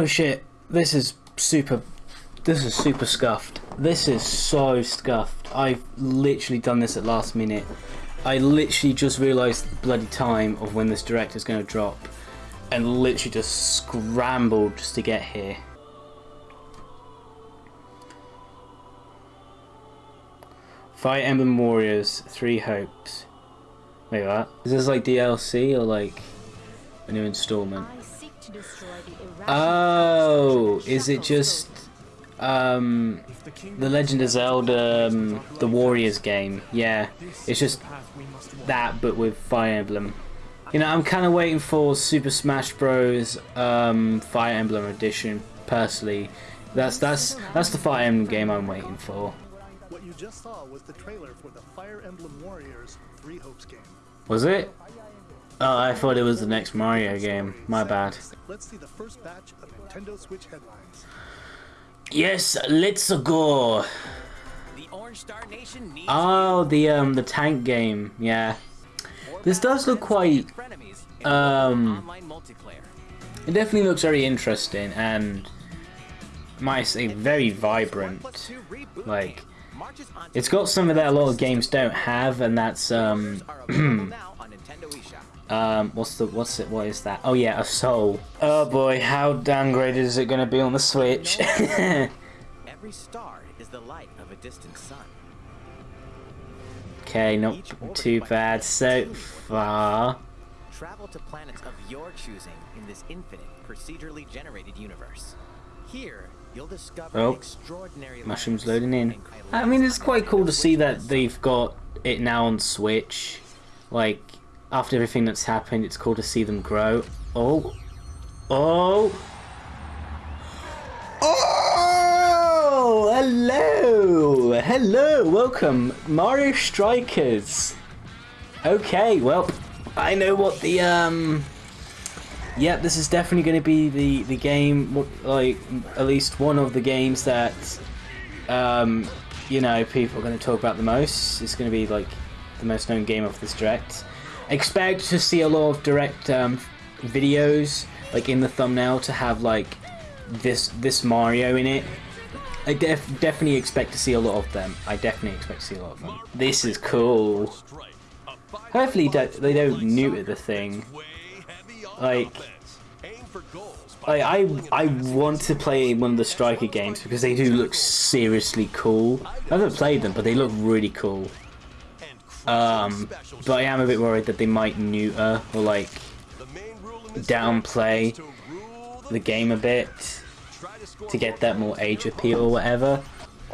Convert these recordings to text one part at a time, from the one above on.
Oh shit, this is super, this is super scuffed. This is so scuffed. I've literally done this at last minute. I literally just realised the bloody time of when this direct is going to drop and literally just scrambled just to get here. Fire Emblem Warriors, Three Hopes. Wait, what? Is this like DLC or like a new installment? Oh, is it just um, the Legend of Zelda, um, the Warriors game? Yeah, it's just that, but with Fire Emblem. You know, I'm kind of waiting for Super Smash Bros. Um, Fire Emblem Edition. Personally, that's that's that's the Fire Emblem game I'm waiting for. What you just saw was the trailer for the Fire Emblem Warriors Three Hopes game. Was it? Oh, I thought it was the next Mario game. My bad. Let's see the first batch of Nintendo Switch headlines. Yes, let's go. Oh, the um the tank game. Yeah. This does look quite um it definitely looks very interesting and might say very vibrant. Like it's got something that a lot of games don't have and that's um um what's the what's it what is that? Oh yeah, a soul. Oh boy, how downgraded is it gonna be on the Switch? Every star is the light of a distant sun. Okay, not too bad so far. Travel to planets of your choosing in this infinite, procedurally generated universe. Here, you'll discover Oh, extraordinary Mushrooms loading in. I mean, it's quite cool to see that they've got it now on Switch. Like, after everything that's happened, it's cool to see them grow. Oh. Oh. Oh! Hello! Hello! Welcome, Mario Strikers! Okay, well, I know what the, um... Yep, this is definitely going to be the, the game, like, at least one of the games that, um, you know, people are going to talk about the most. It's going to be, like, the most known game of this Direct. Expect to see a lot of Direct, um, videos, like, in the thumbnail to have, like, this, this Mario in it. I def definitely expect to see a lot of them. I definitely expect to see a lot of them. This is cool. Hopefully they don't neuter the thing. Like, like I I want to play one of the Striker games because they do look seriously cool. I haven't played them, but they look really cool. Um, but I am a bit worried that they might neuter or like downplay the game a bit to get that more age appeal or whatever.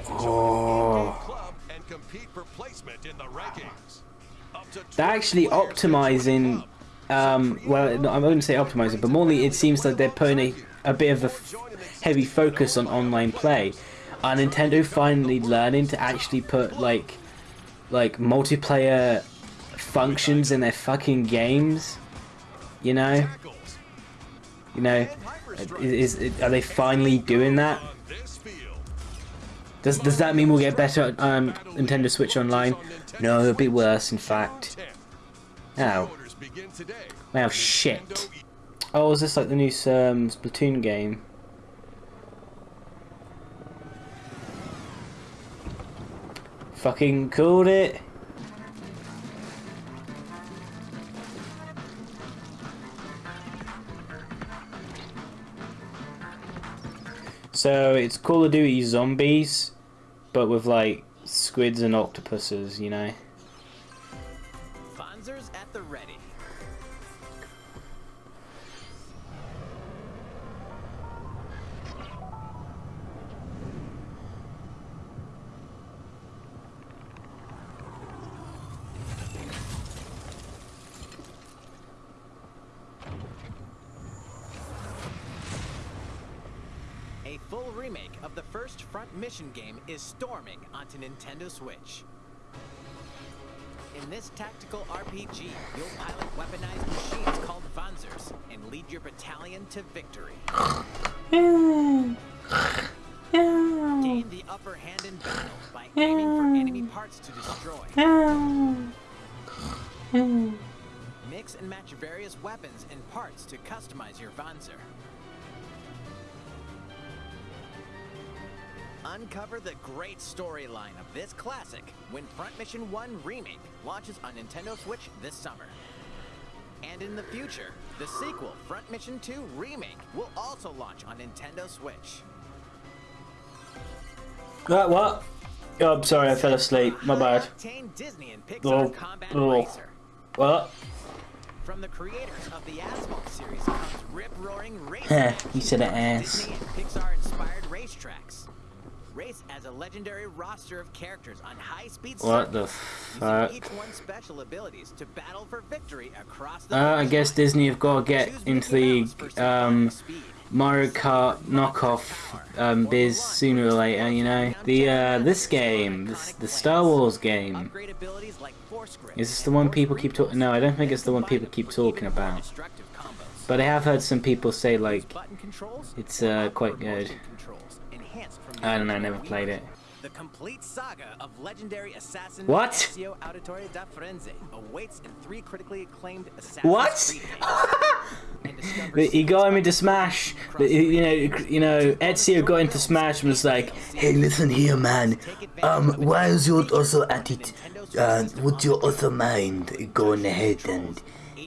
Oh. They're actually optimizing. Um, well, no, I wouldn't going to say optimizing, but more it seems like they're putting a, a bit of a f- heavy focus on online play. Are Nintendo finally learning to actually put like like multiplayer functions in their fucking games? You know, you know, is, is are they finally doing that? Does does that mean we'll get better um, Nintendo Switch Online? No, it'll be worse. In fact. Oh. Wow, shit. Oh, is this like the new um, Splatoon game? Fucking called it. So it's Call of Duty Zombies, but with like squids and octopuses, you know. Wanzers at the ready. First Mission game is storming onto Nintendo Switch. In this tactical RPG, you'll pilot weaponized machines called Wanzers and lead your battalion to victory. Gain the upper hand in battle by aiming for enemy parts to destroy. Mix and match various weapons and parts to customize your Wanzer. Uncover the great storyline of this classic when Front Mission 1 Remake launches on Nintendo Switch this summer. And in the future, the sequel, Front Mission 2 Remake, will also launch on Nintendo Switch. What? What? Oh, I'm sorry, I fell asleep. My bad. Octane Disney and Pixar Oh, oh. What? From the creators of the Asphalt series comes rip-roaring. Heh, you said it ass. Disney and Pixar-inspired racetracks. Race as a legendary roster of characters on high-speed What the fuck? using each one's special abilities to battle for victory across the. Uh, I guess. Disney have got to get into the um. Mario Kart knockoff um, biz sooner or later. You know, the uh, this game, this, the Star Wars game. Upgrade abilities like Force Grip Is this the one people keep talking? No, I don't think it's the one people keep talking about. But I have heard some people say like it's uh, quite good. Enhanced from the I don't know, original never played it. The complete saga of legendary assassin What? Ezio Auditore da Firenze awaits in three critically acclaimed Assassin's What? Creed games. And discover He got him into Smash. You know, you know, Ezio got into Smash and was like, Hey, listen here, man. Um, why is you also at it? Uh, would you also mind going ahead and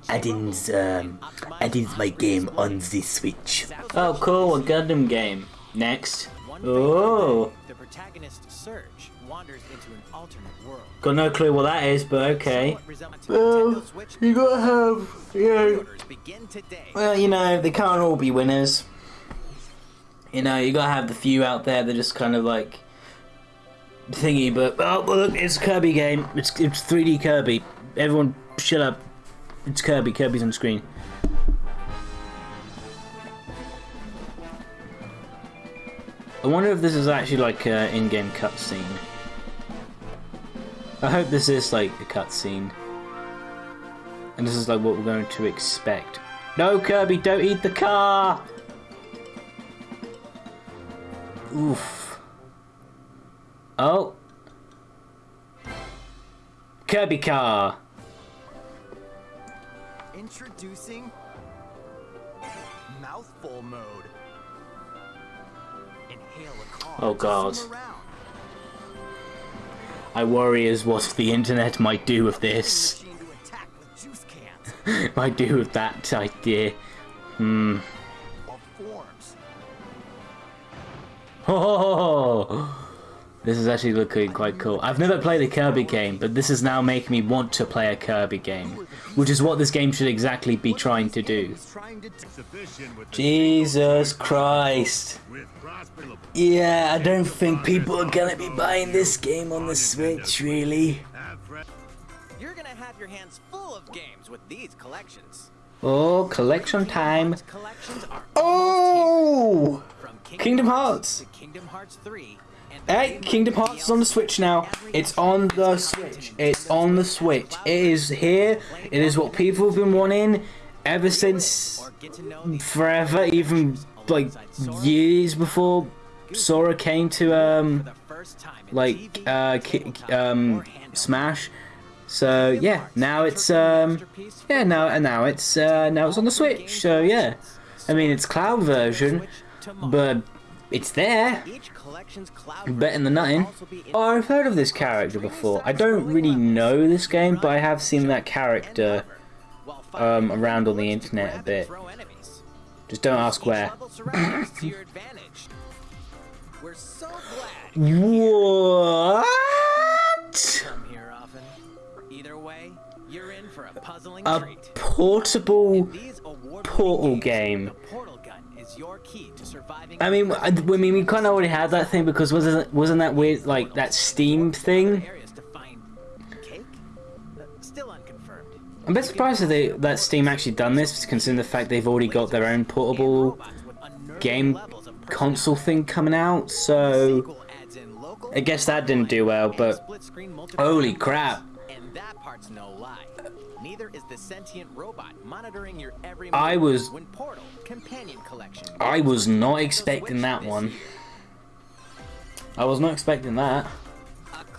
adding, um, adding my game on the Switch? oh cool, a Gundam game. Next. One Oh. The protagonist Serge wanders into an alternate world. Got no clue what that is, but okay. Somewhat Well, you gotta have, you know, Pre-orders begin today. well, you know, they can't all be winners. You know, you gotta have the few out there that just kind of like thingy. But oh, look, it's a Kirby game. It's it's 3D Kirby. Everyone, shut up. It's Kirby. Kirby's on screen. I wonder if this is actually like an in-game cutscene. I hope this is like a cutscene. And this is like what we're going to expect. No, Kirby, don't eat the car! Oof. Oh. Kirby car. Introducing mouthful mode. Inhale a car. Oh, God. I worry is what the internet might do with this. Machine to attack with juice cans might do with that idea. Hmm. Oh, this is actually looking quite cool. I've never played a Kirby game, but this is now making me want to play a Kirby game, which is what this game should exactly be trying to do. He's trying to t- Sufficient with the Jesus Christ. Yeah, I don't think people are gonna be buying this game on the Switch, really. You're gonna have your hands full of games with these collections. Oh, collection time. These collections are Oh! Kingdom Hearts. Kingdom Hearts 3. Hey, Kingdom Hearts is on the Switch now. It's on the Switch. It's on the Switch. It is here. It is what people have been wanting ever since forever, even like years before Sora came to um like uh um. Smash. So yeah, now it's um yeah now and now it's uh now it's on the Switch. So yeah, I mean it's cloud version, but it's there. Each collection's cloud Better than nothing. also be in- Oh, I've heard of this character before. I don't really know this game, but I have seen that character. Um, around on the internet a bit. Just don't ask where. to your advantage. We're so glad What? you come here often. Either way, you're in for a puzzling A treat. portable. These award-winning Portal game. I mean, I, I mean, we kind of already had that thing because wasn't wasn't that weird like that Steam thing? I'm a bit surprised that they that Steam actually done this, considering the fact they've already got their own portable game console thing coming out. So I guess that didn't do well, but holy crap. Is the sentient robot monitoring your every I was- when Portal Companion Collection. I was not expecting that one. I was not expecting that.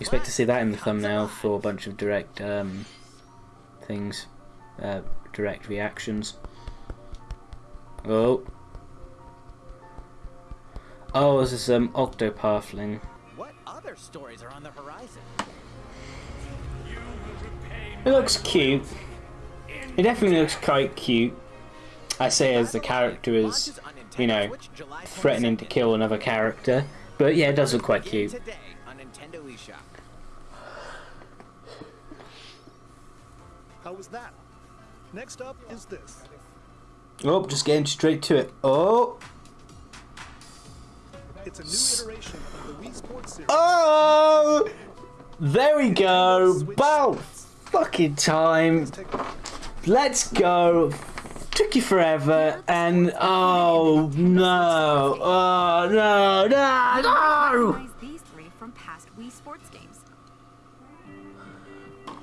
Expect to see that in the thumbnail for a bunch of direct um, things, uh, direct reactions. Oh. Oh, this is um Octopathling. What other stories are on the horizon? It looks cute. It definitely looks quite cute. I say as the character is, Launches on Nintendo you know, threatening to kill another character. But yeah, it does look quite cute. Today on Nintendo eShop. How was that? Next up is this. Oh, just getting straight to it. Oh, It's a new iteration of the Wii Sports series. oh, there we go. About fucking time. Let's go. Took you forever, and oh no, oh no, no, no.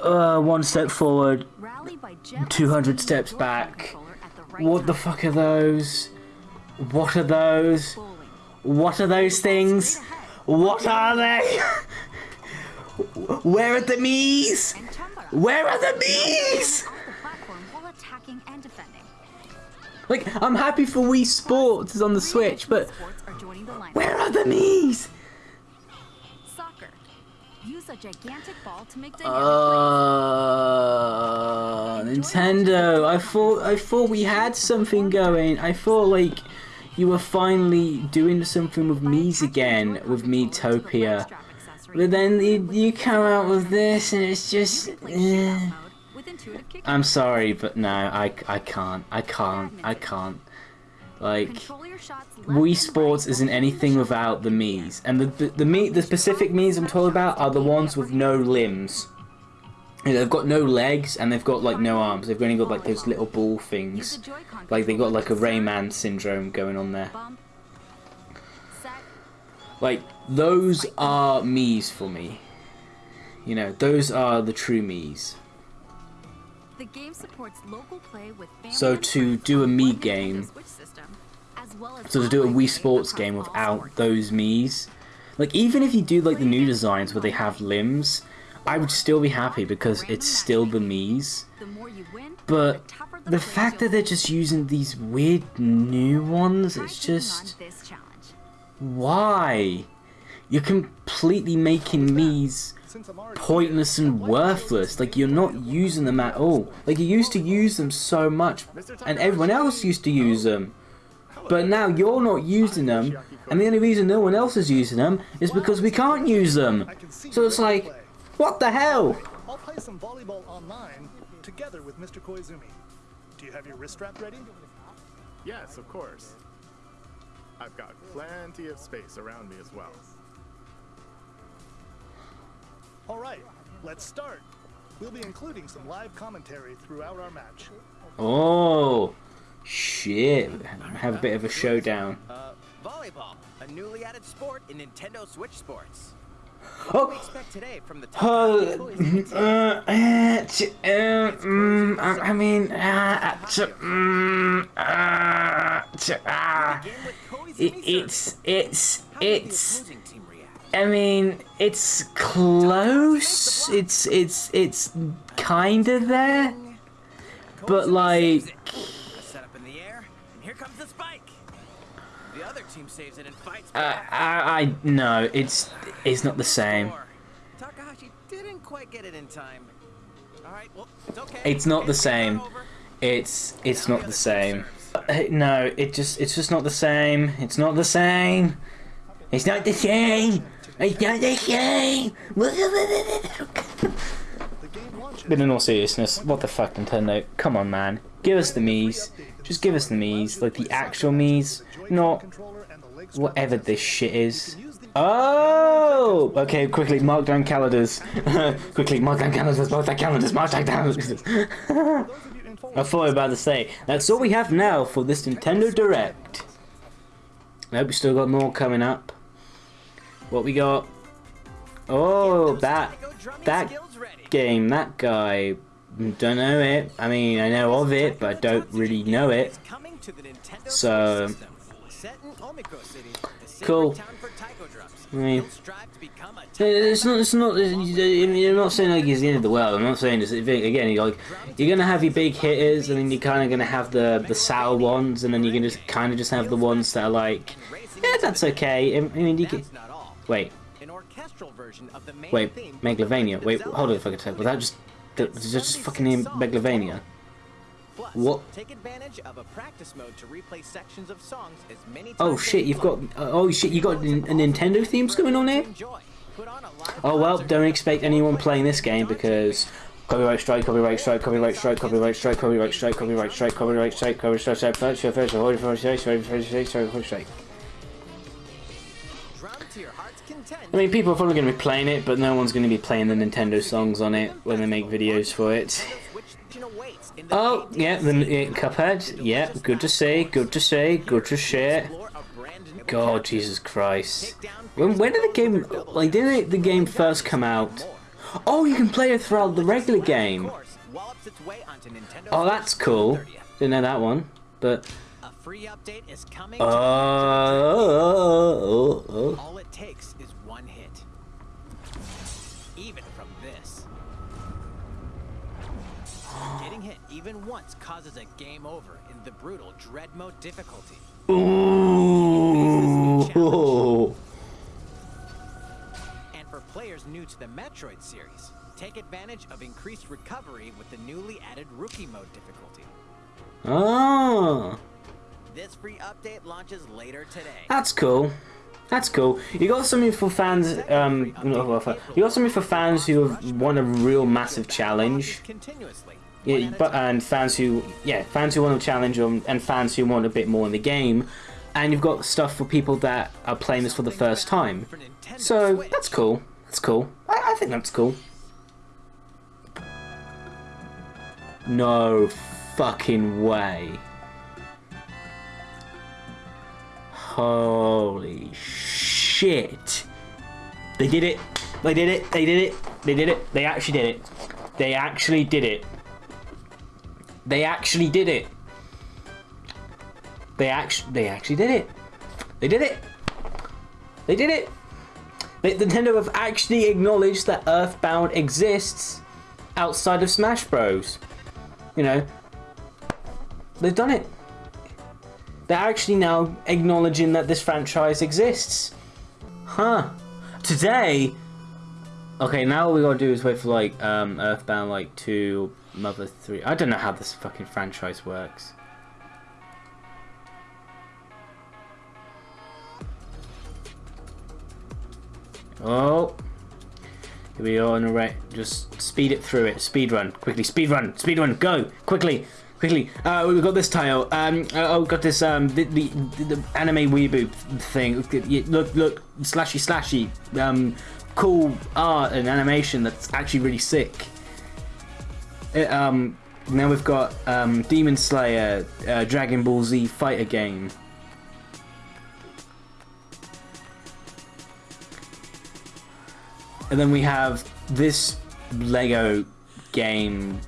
Uh, one step forward. Rally by gently 200 steps back. What the fuck are those? What are those? What are those things? What are they? Where are the me's? Where are the me's? Like, I'm happy for Wii Sports is on the Switch, but Sports are joining the lineup. where are the me's? Soccer. Use a gigantic ball to make dynamic Uh, Nintendo. I thought I thought we had something going. I thought like you were finally doing something with Mii's again with Miitopia. But then you, you come out with this and it's just. eh. I'm sorry, but no, I, I can't. I can't. I can't. Like. Wii Sports isn't anything without the Mii's, and the the, the me the specific Mii's I'm talking about are the ones with no limbs. You know, they've got no legs and they've got like no arms. They've only got like those little ball things. Like they've got like a Rayman syndrome going on there. Like those are Mii's for me. You know, those are the true Mii's. The game supports local play with So to do a Mii game- Switch system, as well as So to do a Wii Sports game without those Mii's, like even if you do like the new designs where they have limbs, I would still be happy because it's still the Mii's. The more you win, But the tougher the the quiz fact that they're just using these weird new ones, it's just why? You're completely making Mii's Since I'm already pointless and worthless. Like you're not using them at all. Like you used to use them so much, and everyone else used to use them. But now you're not using them, and the only reason no one else is using them is because we can't use them. I can see So it's like, what the hell? I'll play some volleyball online together with Mr. Koizumi. Do you have your wrist strap ready? Yes, of course. I've got plenty of space around me as well. All right, let's start. We'll be including some live commentary throughout our match. Oh, shit! Have a bit of a showdown. Uh, volleyball, a newly added sport in Nintendo Switch Sports. Oh. Expect today from the top Uh, uh, uh, uh, mm, I, I mean, uh, uh, t- uh, Begin with Koizumi's it, service. it's, it's, How did the it's, opposing team react? I mean, it's close, it's, it's, it's kinda there, but like, saves it. A in the air, and here comes the spike. The other team saves it and fights uh, back. I, I, no, it's, it's not the same. Takahashi didn't quite get it in time. All right, well, it's okay. It's not the same. It's, it's not the same. Uh, No, it just, it's just not the same. It's not the same. It's not the same. But in all seriousness, what the fuck, Nintendo? Come on, man. Give us the Mii's. Just give us the Mii's, like the actual Mii's, not whatever this shit is. Oh! Okay, quickly, mark down calendars. quickly, mark down calendars, mark down calendars, mark down calendars. I thought I was about to say, that's all we have now for this Nintendo Direct. I hope we still got more coming up. What we got? Oh, that that game, that guy. Mm, don't know it. I mean, I know of it, but I don't really know it. Is coming to the Nintendo So- Switch system. Set in Omiko City, the sacred Cool. town for taiko drums. I mean- You'll strive to become a It's not. It's not. I'm not saying like it's the end of the world. I'm not saying it's again. You're like you're gonna have your big hitters, and then you're kind of gonna have the the sour ones, and then you can just kind of just have the ones that are like, yeah, that's okay. I mean, you can That's not all. Wait, An orchestral version of the main wait, Megalovania. Wait, hold on a fucking second. Was that just that- was that just fucking name Megalovania? Plus, What? Take advantage of a practice mode to replay sections of songs as many times Oh shit, you you've got. Uh, oh shit, you got a Nintendo themes going on here. Enjoy. Put on a live Oh well, don't expect anyone playing this game because copyright strike, copyright strike, copyright strike, copyright strike, copyright strike, copyright strike, copyright strike, copyright strike, copyright strike, copyright strike, copyright strike, copyright strike. To your heart's content. I mean, people are probably going to be playing it, but no one's going to be playing the Nintendo songs on it when they make videos for it. Which awaits in the Oh, yeah, the uh, Cuphead. Yeah, good to see, good to see, good to share. explore a brand new God, Jesus Christ. When, when did the game, like, didn't the game first come out? Oh, you can play it throughout the regular game. course wallops its way onto Nintendo Oh, that's cool. Didn't know that one. But, A free update is coming. uh, to oh, oh, oh. From this. Getting hit even once causes a game over in the brutal Dread Mode difficulty. Ooh. And for players new to the Metroid series, take advantage of increased recovery with the newly added Rookie Mode difficulty. Oh, This free update launches later today. that's cool. That's cool. You got something for fans. Um, you got something for fans who have won a real massive challenge. Continuously. Yeah, one at a but and fans who yeah fans who want a challenge um, and fans who want a bit more in the game, and you've got stuff for people that are playing this for the first time. So that's cool. That's cool. I, I think that's cool. No fucking way. Holy shit. They did it. They did it. They did it. They did it. They actually did it. They actually did it. They actually did it. They actually they actually did it. They did it. They did it. They, Nintendo have actually acknowledged that Earthbound exists outside of Smash Bros. You know, they've done it. They're actually now acknowledging that this franchise exists. Huh. Today. Okay, now all we gotta do is wait for like um, Earthbound like two, Mother three. I don't know how this fucking franchise works. Oh. Here we are on the right. Just speed it through it. Speed run. Quickly. Speed run. Speed run. Go. Quickly. Quickly. Uh, we've got this tile. Um, oh, got this, um, the, the, the anime weeaboo thing. Look, look. Slashy, slashy. Um, cool art and animation that's actually really sick. It, um, now we've got, um, Demon Slayer, uh, Dragon Ball Z fighter game. And then we have this Lego game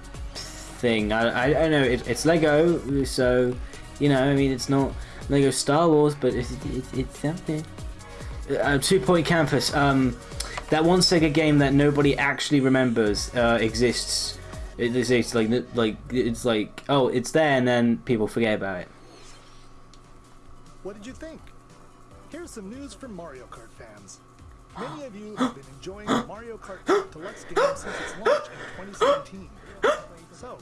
thing. I, I, I know it, it's Lego, so you know. I mean, it's not Lego Star Wars, but it's it's, it's something. Uh, Two Point Campus. Um, that one Sega game that nobody actually remembers uh, exists. It, like like it's like oh, it's there, and then people forget about it. What did you think? Here's some news from Mario Kart fans. Many of you have been enjoying the Mario Kart 8 Deluxe game since its launch in 2017. So,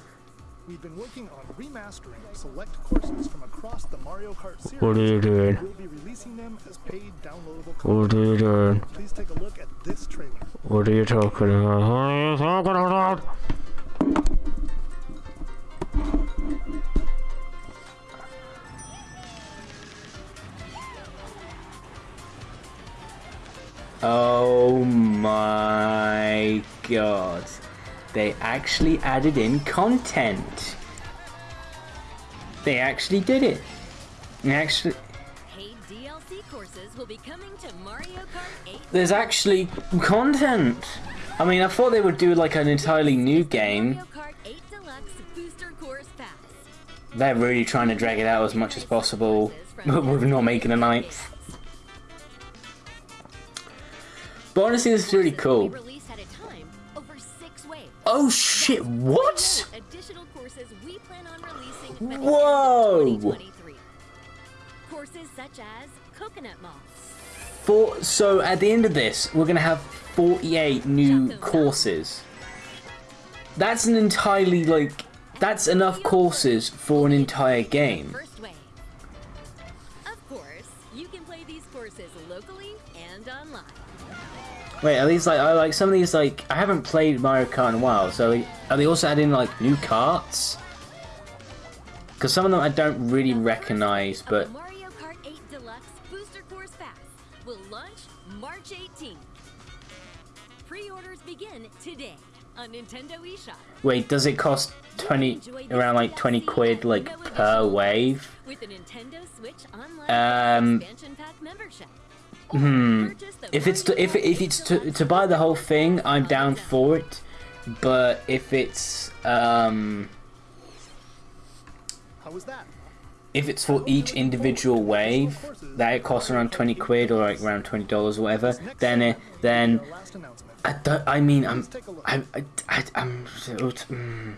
we've been working on remastering select courses from across the Mario Kart series. What are you doing? We'll be releasing them as paid downloadable What are you doing? Please take a look at this trailer. What are you talking about? What are you talking about? Oh my god. They actually added in content. They actually did it. They actually Paid DLC courses will be coming to Mario Kart 8. there's actually content. I mean, I thought they would do like an entirely new game. Mario Kart 8 Deluxe Booster Course Pass. they're really trying to drag it out as much as possible but we're not making a ninth. But honestly, this is really cool. Oh shit, what? Additional courses we plan on releasing Whoa! end of 2023. Courses such as Coconut Mall, For, so at the end of this, we're gonna have 48 new courses. That's an entirely like that's enough courses for an entire game. Of course, you can play these courses locally and online. Wait, are these like I like some of these like I haven't played Mario Kart in a while, so are they also adding like new carts? Because some of them I don't really recognize, but Mario Kart 8 Deluxe Booster Course Pass will launch March 18th. Pre-orders begin today on Nintendo eShop. wait, does it cost 20 around like 20 quid like per wave? With a Nintendo Switch Online Um, expansion pack membership. Hmm. If it's to, if if it's to to buy the whole thing, I'm down for it. But if it's um How was that? if it's for each individual wave that it costs around 20 quid or like around 20 dollars or whatever, then it then Our last announcement. I don't. I mean, I'm. Please take a look. I. I. I I'm. mm.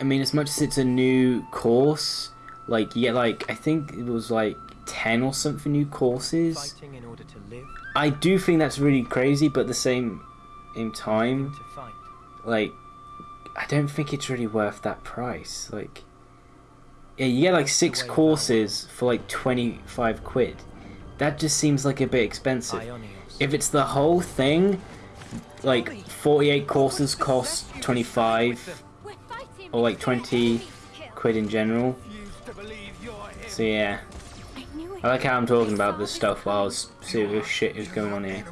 I mean, as much as it's a new course, like yeah, like I think it was like ten or something new courses. In order to live, I do think that's really crazy, but at the same, in time, like I don't think it's really worth that price. Like, yeah, you get like six courses for like twenty five quid. That just seems like a bit expensive. Aionios. If it's the whole thing, like 48 courses cost 25 or like 20 quid in general. So yeah, I knew it. I like how I'm talking about this stuff while coming. serious shit is going on here.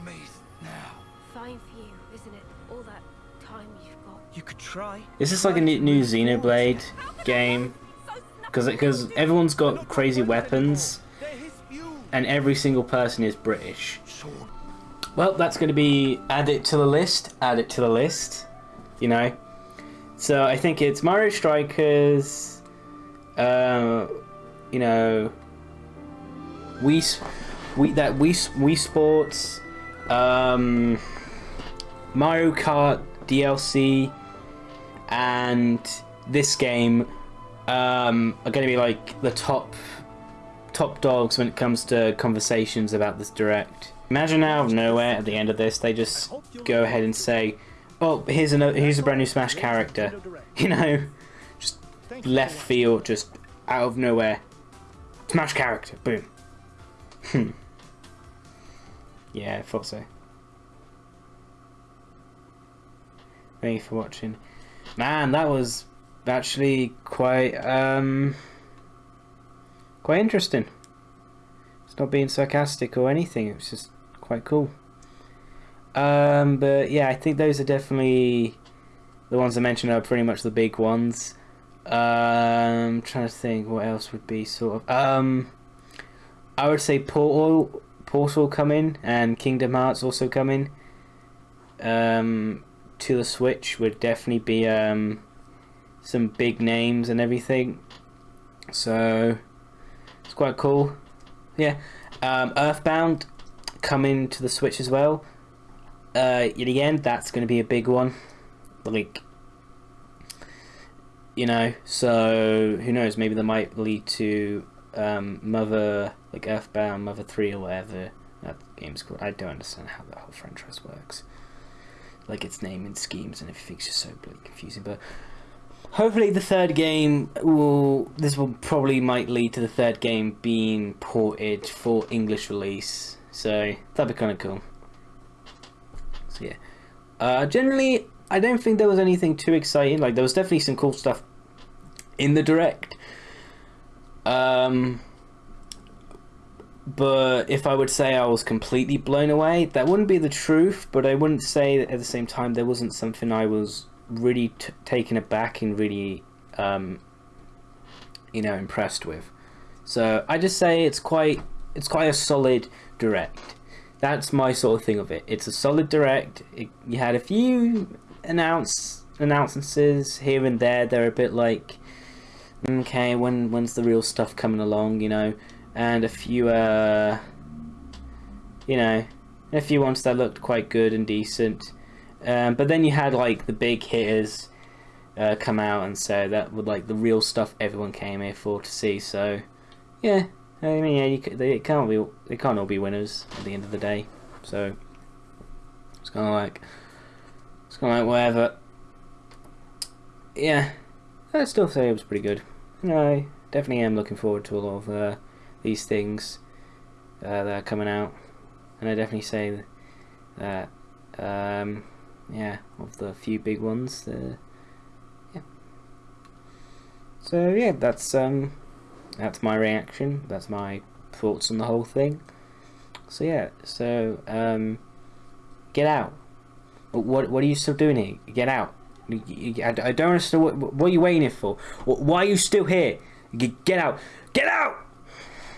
Fine for you, isn't it? All that time you've got. You could try. Is this like a new new Xenoblade game? Because because everyone's got crazy weapons, and every single person is British. Well, that's going to be add it to the list. Add it to the list. You know. So I think it's Mario Strikers. Uh, you know. We, we that we we Sports. Um, Mario Kart DLC and this game um, are going to be like the top top dogs when it comes to conversations about this direct. Imagine out of nowhere at the end of this, they just go ahead and say, "Oh, here's another, here's a brand new Smash character," you know, just left field, just out of nowhere, Smash character, boom. Hmm. Yeah, I thought so. Thank you for watching. Man, that was actually quite um quite interesting. It's not being sarcastic or anything, it was just quite cool. Um but yeah, I think those are definitely the ones I mentioned are pretty much the big ones. Um I'm trying to think what else would be sort of um I would say Portal Portal coming and Kingdom Hearts also coming. Um to the Switch would definitely be um, some big names and everything. So it's quite cool. Yeah. Um, Earthbound coming to the Switch as well. Uh, yet again, that's going to be a big one. Like, you know, so who knows? Maybe that might lead to um, Mother, like Earthbound, Mother 3 or whatever that game's called. I don't understand how that whole franchise works like its naming schemes and everything's just so bloody confusing. But hopefully, the third game will. This will probably might lead to the third game being ported for English release. So that'd be kind of cool. So yeah. Uh, generally, I don't think there was anything too exciting. Like there was definitely some cool stuff in the direct. Um, but if I would say I was completely blown away, that wouldn't be the truth. But I wouldn't say that at the same time there wasn't something I was really taken aback and really, um, you know, impressed with. So I just say it's quite it's quite a solid direct. That's my sort of thing of it. It's a solid direct. It, you had a few announce announcements here and there. They're a bit like okay, when when's the real stuff coming along, you know, and a few, uh, you know, a few ones that looked quite good and decent. Um, but then you had like the big hitters uh, come out and say that would like the real stuff everyone came here for to see. So, yeah, I mean, yeah, you, they can't be they can't all be winners at the end of the day. So it's kind of like it's kind of like whatever. Yeah, I'd still say it was pretty good. I definitely am looking forward to a lot of uh, these things uh, that are coming out, and I definitely say that um, yeah, of the few big ones. Uh, yeah. So yeah, that's um, that's my reaction. That's my thoughts on the whole thing. So yeah, so um, get out. What what are you still doing here? Get out. I don't understand what what are you waiting for. Why are you still here? Get out. Get out.